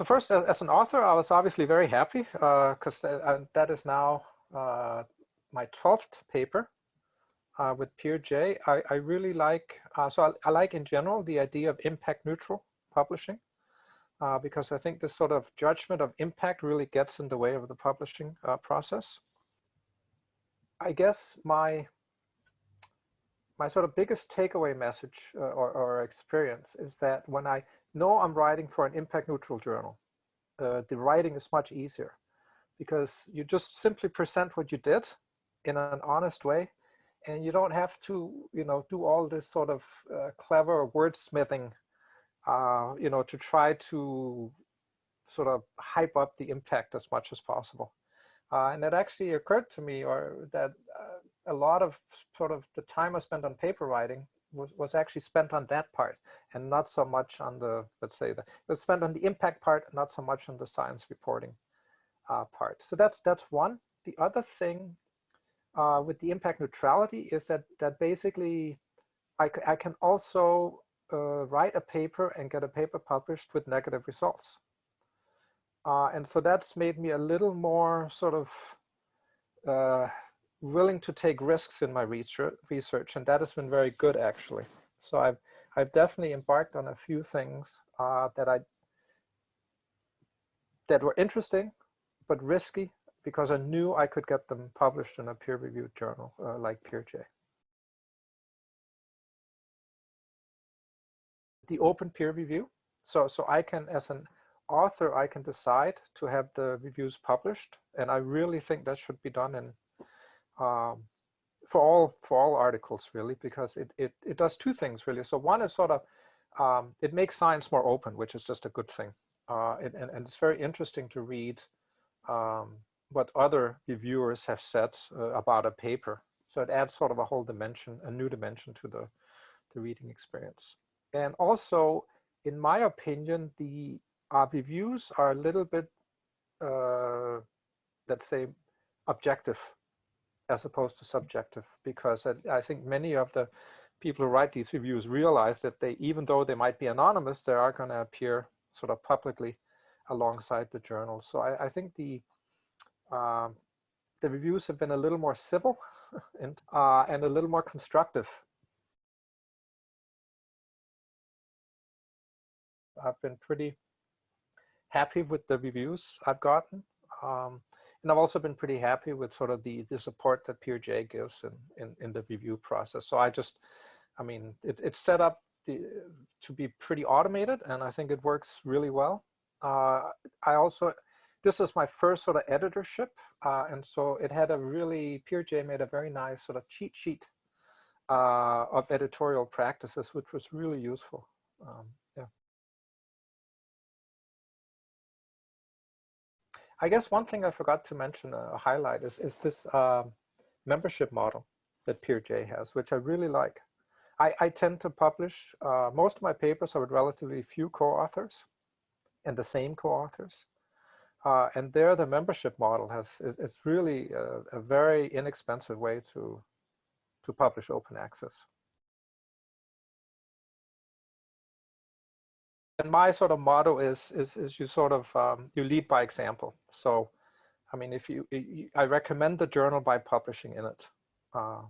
So first, as an author, I was obviously very happy because uh, that is now uh, my 12th paper uh, with PeerJ. I, I really like, uh, so I, I, like in general the idea of impact neutral publishing uh, because I think this sort of judgment of impact really gets in the way of the publishing uh, process. I guess my my sort of biggest takeaway message or, or experience is that when I know I'm writing for an impact neutral journal. Uh, the writing is much easier because you just simply present what you did in an honest way and you don't have to, you know, do all this sort of uh, clever wordsmithing, uh, you know, to try to sort of hype up the impact as much as possible. Uh, and it actually occurred to me or that uh, a lot of sort of the time I spent on paper writing was, was actually spent on that part and not so much on the, let's say, the, it was spent on the impact part, not so much on the science reporting uh, part. So that's, that's one. The other thing uh, with the impact neutrality is that, that basically I, I can also uh, write a paper and get a paper published with negative results. Uh, and so that's made me a little more sort of uh, willing to take risks in my research, and that has been very good actually. So I've I've definitely embarked on a few things uh, that I that were interesting but risky because I knew I could get them published in a peer-reviewed journal uh, like PeerJ. The open peer review, so so I can as an author I can decide to have the reviews published, and I really think that should be done in um, for all for all articles really because it, it it does two things really. So one is sort of um, it makes science more open which is just a good thing. Uh, and, and, and it's very interesting to read um, what other reviewers have said uh, about a paper. So it adds sort of a whole dimension a new dimension to the the reading experience. And also in my opinion the uh, reviews are a little bit uh, let's say objective as opposed to subjective because I, I, think many of the people who write these reviews realize that they even though they might be anonymous they are going to appear sort of publicly alongside the journal. So I, I think the um, the reviews have been a little more civil and uh, and a little more constructive. I've been pretty happy with the reviews I've gotten. Um, and I've also been pretty happy with sort of the, the support that PeerJ gives in, in, in the review process. So I just, I mean, it, it's set up the, to be pretty automated and I think it works really well. Uh, I also, this is my first sort of editorship. Uh, and so it had a really, PeerJ made a very nice sort of cheat sheet uh, of editorial practices, which was really useful. Um, I guess one thing I forgot to mention, uh, highlight, is, is this um, membership model that PeerJ has, which I really like. I, I tend to publish, uh, most of my papers are with relatively few co-authors and the same co-authors. Uh, and there the membership model has, is, is really a, a very inexpensive way to, to publish open access. And my sort of motto is is, is you sort of um, you lead by example. So, I mean, if you, you, I recommend the journal by publishing in it, uh,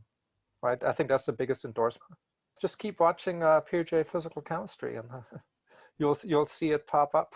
right? I think that's the biggest endorsement. Just keep watching uh, PeerJ Physical Chemistry, and uh, you'll you'll see it pop up.